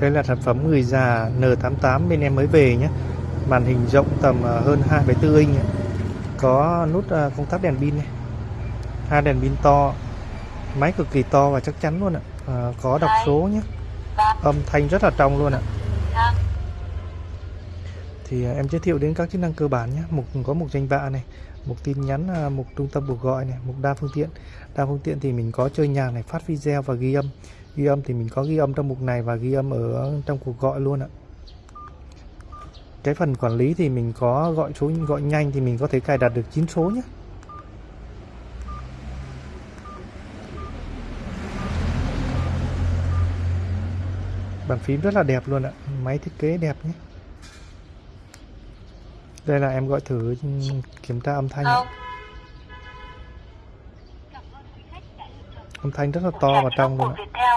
Đây là sản phẩm người già N88 bên em mới về nhé. Màn hình rộng tầm ờ, hơn 2,4 inch. ạ. Có nút ờ, công tắc đèn pin này. Hai đèn pin to. Máy cực kỳ to và chắc chắn luôn ạ. Ờ, có đọc số nhé. Âm thanh rất là trong luôn ạ. Thì ờ, em giới thiệu đến các chức năng cơ bản nhé. Mục có mục danh bạ này, mục tin nhắn, mục trung tâm cuộc gọi này, mục đa phương tiện. Đa phương tiện thì mình có chơi nhạc này, phát video và ghi âm. Ghi âm thì mình có ghi âm trong mục này và ghi âm ở trong cuộc gọi luôn ạ. Cái phần quản lý thì mình có gọi số, gọi nhanh thì mình có thể cài đặt được 9 số nhé. Bàn phím rất là đẹp luôn ạ. Máy thiết kế đẹp nhé. Đây là em gọi thử ừ, kiểm tra âm thanh không Âm thanh rất là to và trong luôn ạ. Viettel